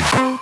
Cracky.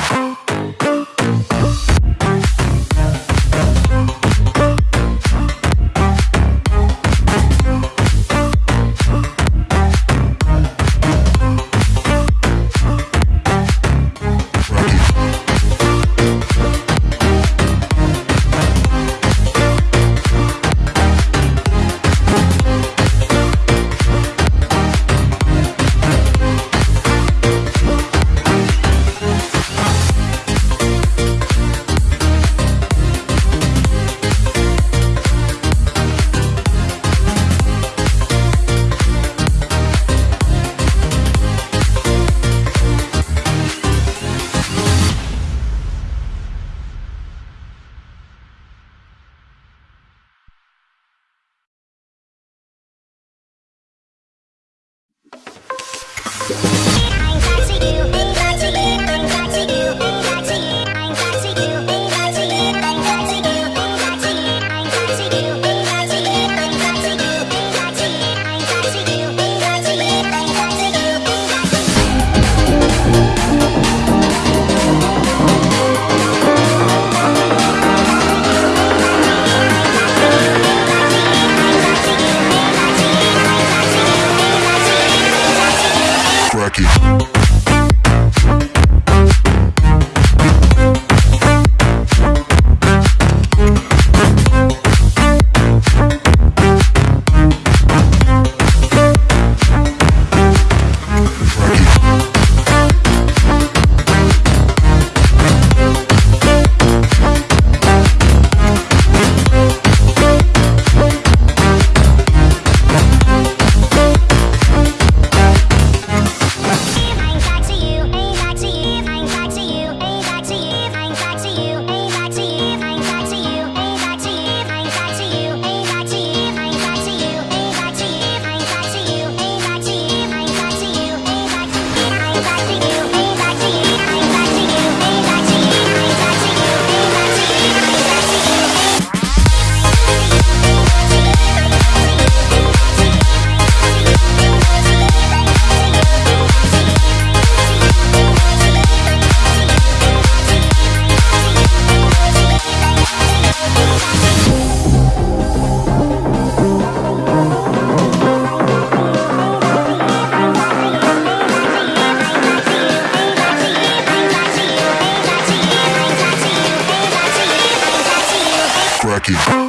Cracky. Cracking.